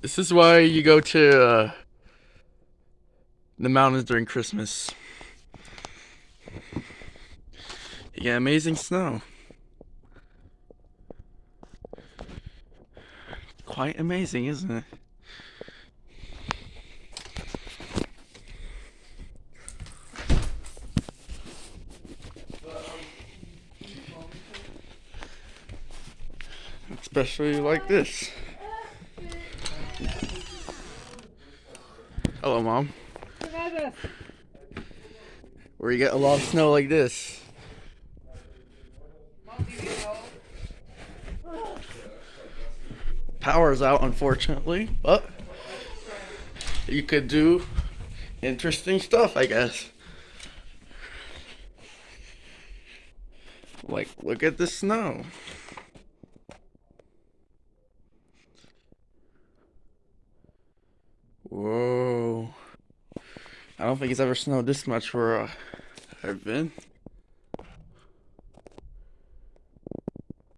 This is why you go to uh, the mountains during Christmas. You get amazing snow. Quite amazing, isn't it? Especially like this. Hello, Mom. Where you get a lot of snow like this. Power's out, unfortunately, but you could do interesting stuff, I guess. Like, look at the snow. Whoa. I don't think it's ever snowed this much where uh, I've been.